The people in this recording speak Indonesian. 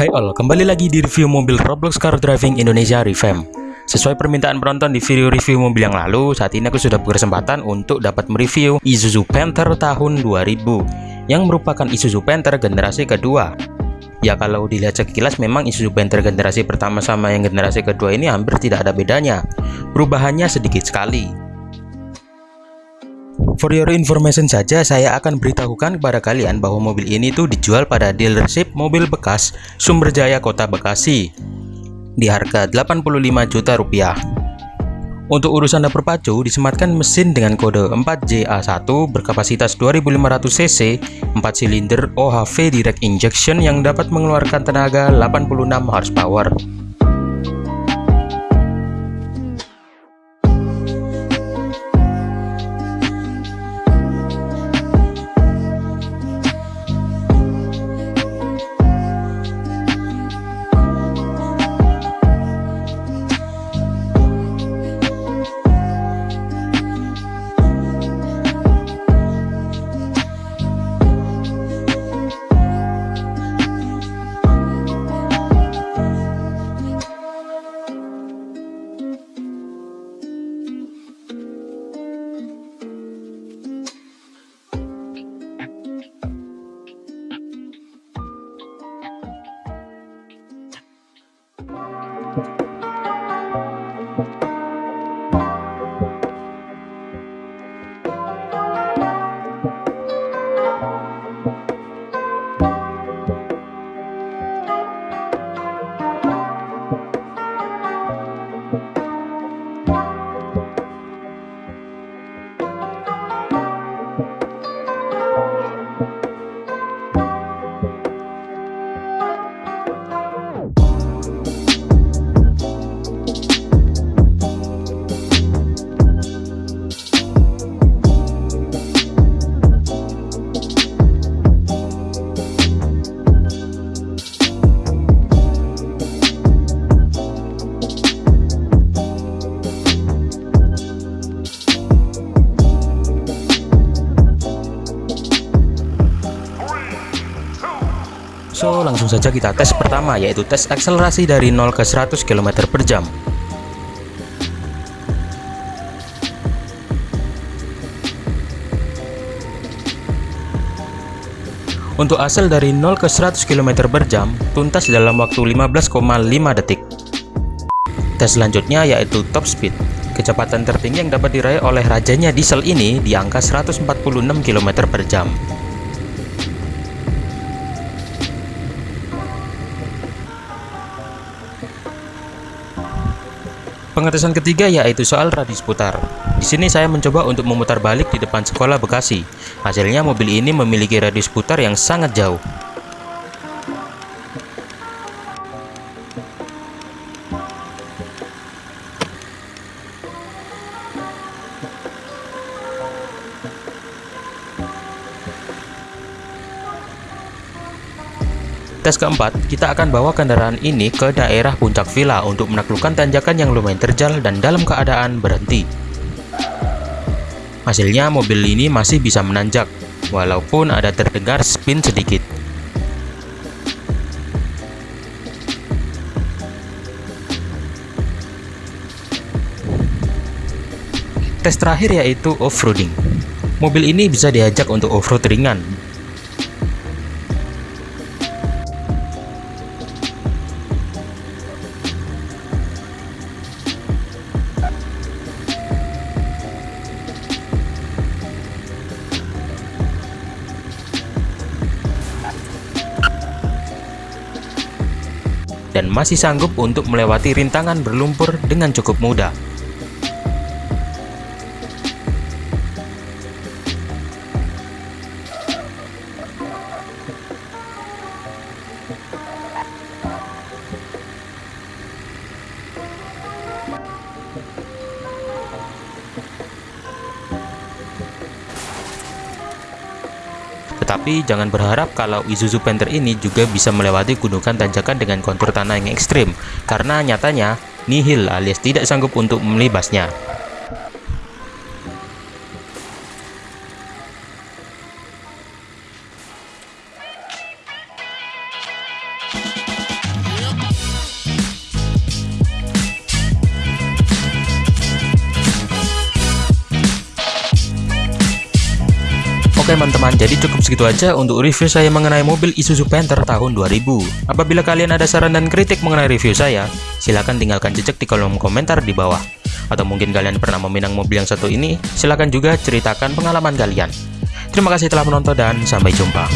Hai all, kembali lagi di review mobil Roblox Car Driving Indonesia Revamp. Sesuai permintaan penonton di video review mobil yang lalu, saat ini aku sudah berkesempatan untuk dapat mereview Isuzu Panther tahun 2000 yang merupakan Isuzu Panther generasi kedua. Ya kalau dilihat sekilas memang Isuzu Panther generasi pertama sama yang generasi kedua ini hampir tidak ada bedanya. Perubahannya sedikit sekali. For your information saja, saya akan beritahukan kepada kalian bahwa mobil ini tuh dijual pada dealership mobil bekas Sumberjaya Kota Bekasi di harga 85 juta rupiah. Untuk urusan dapur pacu, disematkan mesin dengan kode 4JA1 berkapasitas 2500 cc, 4 silinder OHV direct injection yang dapat mengeluarkan tenaga 86 horsepower. So, langsung saja kita tes pertama yaitu tes akselerasi dari 0 ke 100 km per jam. Untuk hasil dari 0 ke 100 km per jam tuntas dalam waktu 15,5 detik. Tes selanjutnya yaitu top speed. Kecepatan tertinggi yang dapat diraih oleh rajanya diesel ini di angka 146 km per jam. Pengetesan ketiga yaitu soal radius putar. Di sini saya mencoba untuk memutar balik di depan sekolah Bekasi. Hasilnya mobil ini memiliki radius putar yang sangat jauh. Tes keempat, kita akan bawa kendaraan ini ke daerah puncak villa untuk menaklukkan tanjakan yang lumayan terjal dan dalam keadaan berhenti. Hasilnya mobil ini masih bisa menanjak, walaupun ada terdengar spin sedikit. Tes terakhir yaitu off-roading. Mobil ini bisa diajak untuk off-road ringan dan masih sanggup untuk melewati rintangan berlumpur dengan cukup mudah. Tetapi jangan berharap kalau Isuzu Panther ini juga bisa melewati gunungan tanjakan dengan kontur tanah yang ekstrim, karena nyatanya nihil alias tidak sanggup untuk melibasnya. Teman-teman, jadi cukup segitu aja untuk review saya mengenai mobil Isuzu Panther tahun 2000. Apabila kalian ada saran dan kritik mengenai review saya, silahkan tinggalkan jejak di kolom komentar di bawah. Atau mungkin kalian pernah meminang mobil yang satu ini, silahkan juga ceritakan pengalaman kalian. Terima kasih telah menonton dan sampai jumpa.